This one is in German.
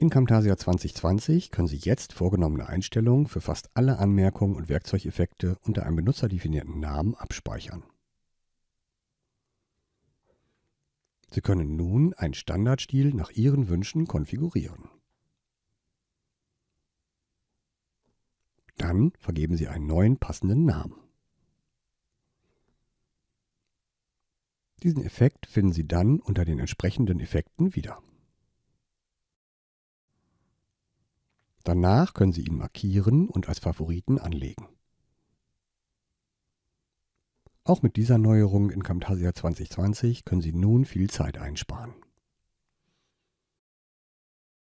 In Camtasia 2020 können Sie jetzt vorgenommene Einstellungen für fast alle Anmerkungen und Werkzeugeffekte unter einem benutzerdefinierten Namen abspeichern. Sie können nun einen Standardstil nach Ihren Wünschen konfigurieren. Dann vergeben Sie einen neuen passenden Namen. Diesen Effekt finden Sie dann unter den entsprechenden Effekten wieder. Danach können Sie ihn markieren und als Favoriten anlegen. Auch mit dieser Neuerung in Camtasia 2020 können Sie nun viel Zeit einsparen.